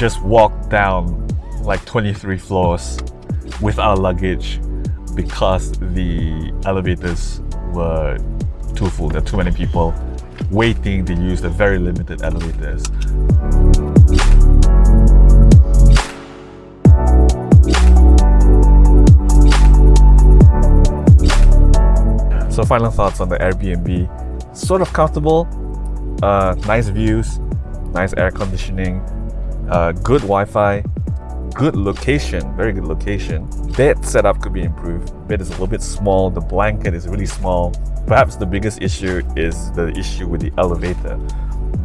Just walked down like 23 floors with our luggage because the elevators were too full. There are too many people waiting to use the very limited elevators. So final thoughts on the Airbnb. Sort of comfortable, uh, nice views, nice air conditioning, uh, good Wi-Fi, good location, very good location. Bed setup could be improved. Bed is a little bit small. The blanket is really small. Perhaps the biggest issue is the issue with the elevator.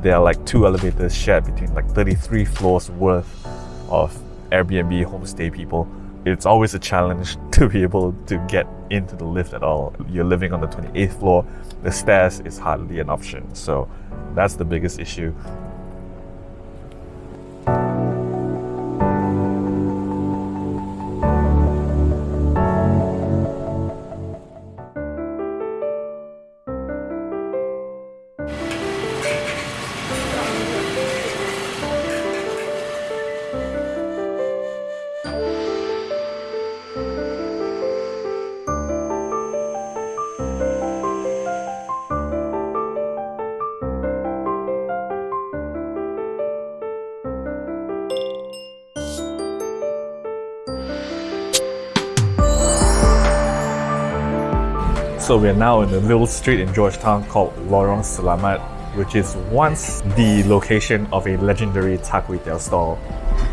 There are like two elevators shared between like 33 floors worth of Airbnb homestay people. It's always a challenge to be able to get into the lift at all. You're living on the 28th floor, the stairs is hardly an option. So that's the biggest issue. So we're now in a little street in Georgetown called Lorong Selamat, which is once the location of a legendary char kway teow stall.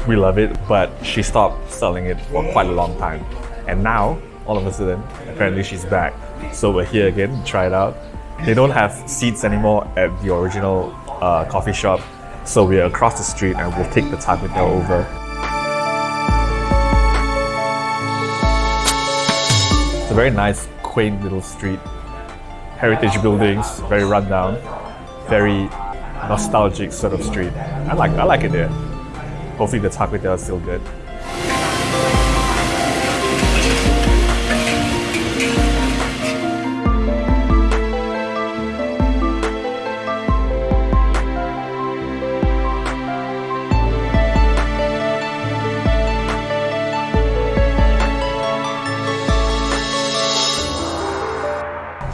We love it, but she stopped selling it for quite a long time. And now, all of a sudden, apparently she's back. So we're here again to try it out. They don't have seats anymore at the original uh, coffee shop, so we're across the street and we'll take the char kway teow over. It's a very nice quaint little street. Heritage buildings, very rundown, very nostalgic sort of street. I like I like it there. Hopefully the char kway teow is still good.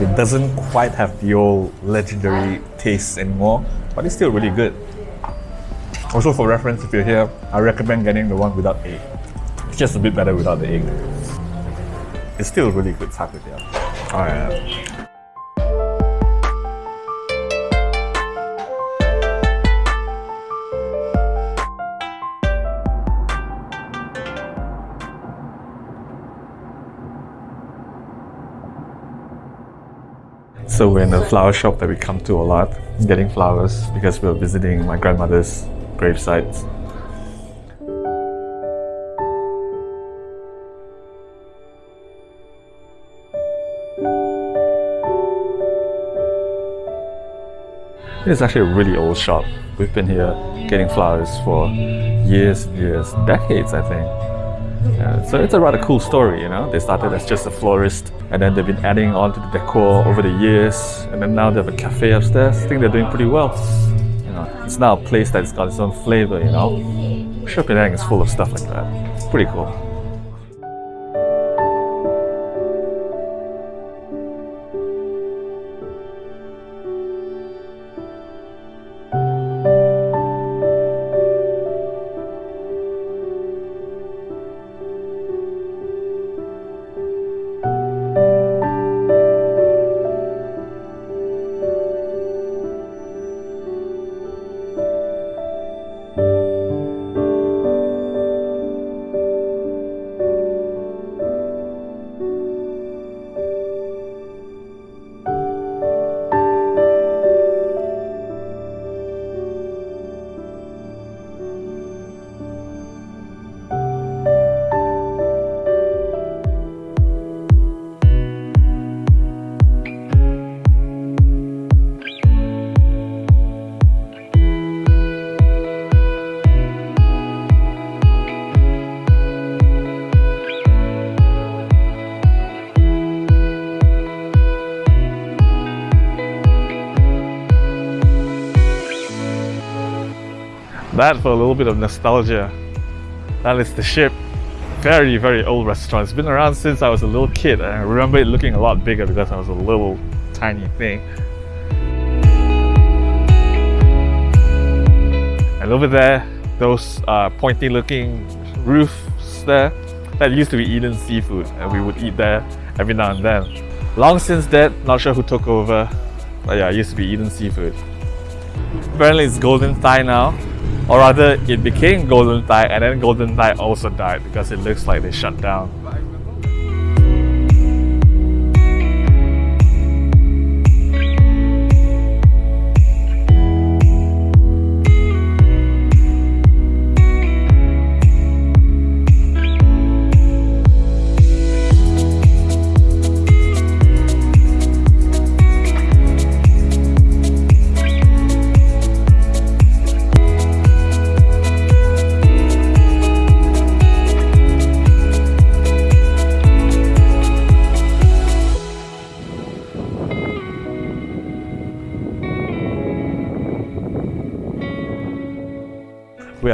It doesn't quite have the old legendary taste anymore, but it's still really good. Also for reference, if you're here, I recommend getting the one without egg. It's just a bit better without the egg. It's still really good char kway teow. Oh yeah. So we're in a flower shop that we come to a lot, getting flowers because we're visiting my grandmother's gravesite. It's actually a really old shop. We've been here getting flowers for years and years, decades I think. Yeah, so it's a rather cool story, you know. They started as just a florist and then they've been adding on to the decor over the years and then now they have a cafe upstairs. I think they're doing pretty well. You know, it's now a place that's got its own flavor, you know. Sri Penang is full of stuff like that. Pretty cool. That for a little bit of nostalgia. That is the ship. Very, very old restaurant. It's been around since I was a little kid and I remember it looking a lot bigger because I was a little tiny thing. And over there, those uh, pointy looking roofs there, that used to be Eden Seafood and we would eat there every now and then. Long since dead, not sure who took over, but yeah, it used to be Eden Seafood. Apparently it's Golden Thai now, or rather it became Golden Thai and then Golden Thai also died because it looks like they shut down.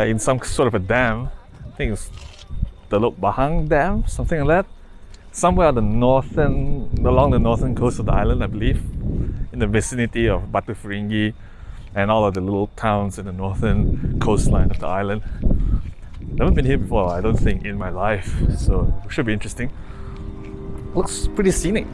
Are in some sort of a dam. I think it's the Teluk Bahang Dam, something like that. Somewhere on the northern, along the northern coast of the island, I believe, in the vicinity of Batu Ferringhi and all of the little towns in the northern coastline of the island. Never been here before, I don't think, in my life, so it should be interesting. Looks pretty scenic.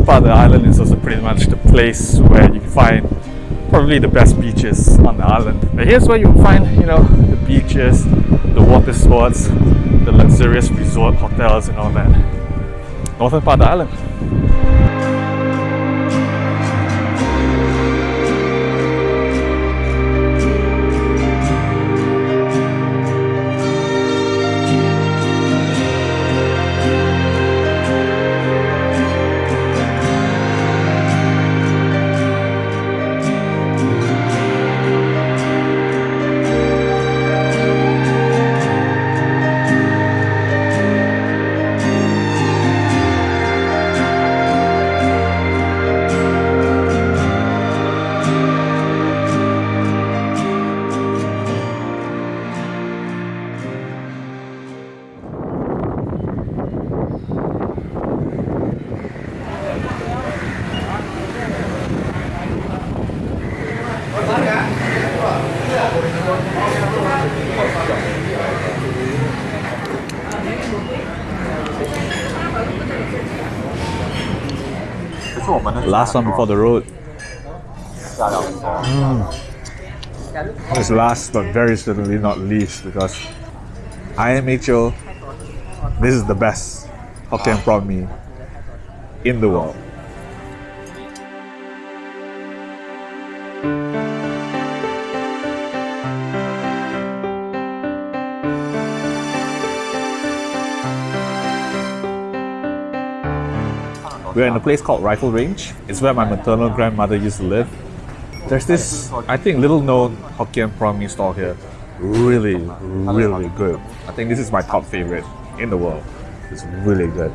Northern part of the island is also pretty much the place where you can find probably the best beaches on the island. But here's where you'll find, you know, the beaches, the water sports, the luxurious resort hotels and all that. Northern part of the island. Last one before the road. Mm. This last but very certainly not least because I am IMHO, this is the best Hokkien prawn mee in the world. In a place called Rifle Range. It's where my maternal grandmother used to live. There's this, I think, little known Hokkien prawn mee stall here. Really, really good. I think this is my top favorite in the world. It's really good.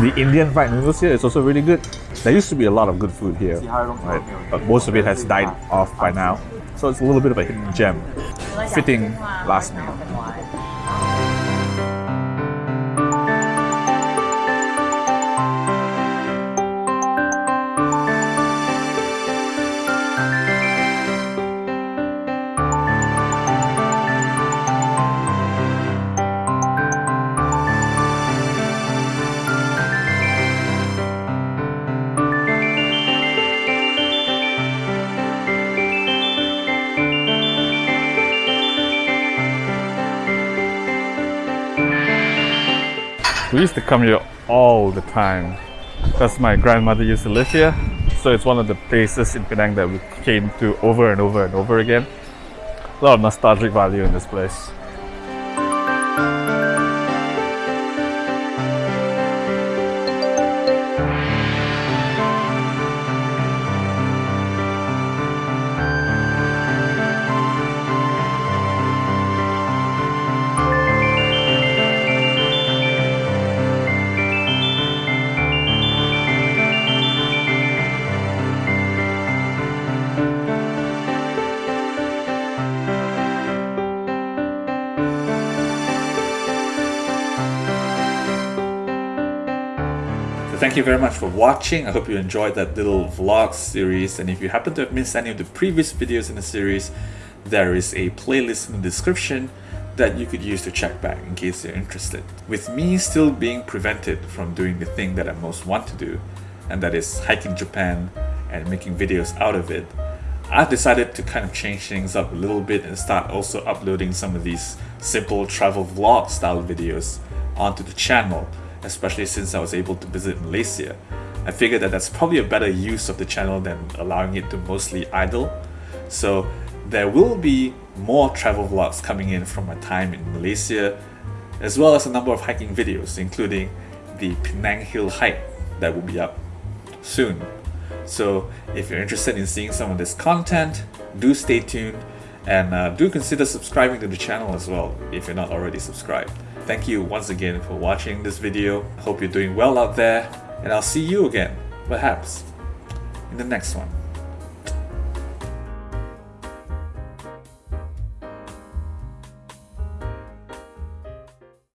The Indian fried noodles here is also really good. There used to be a lot of good food here, right? but most of it has died off by now. So it's a little bit of a hidden gem. Fitting last meal. We used to come here all the time because my grandmother used to live here. So it's one of the places in Penang that we came to over and over and over again. A lot of nostalgic value in this place. So thank you very much for watching. I hope you enjoyed that little vlog series. And if you happen to have missed any of the previous videos in the series, there is a playlist in the description that you could use to check back in case you're interested. With me still being prevented from doing the thing that I most want to do, and that is hiking Japan and making videos out of it, I've decided to kind of change things up a little bit and start also uploading some of these simple travel vlog style videos onto the channel especially since I was able to visit Malaysia. I figured that that's probably a better use of the channel than allowing it to mostly idle. So there will be more travel vlogs coming in from my time in Malaysia, as well as a number of hiking videos, including the Penang Hill hike that will be up soon. So if you're interested in seeing some of this content, do stay tuned and uh, do consider subscribing to the channel as well if you're not already subscribed. Thank you once again for watching this video. Hope you're doing well out there and I'll see you again, perhaps, in the next one.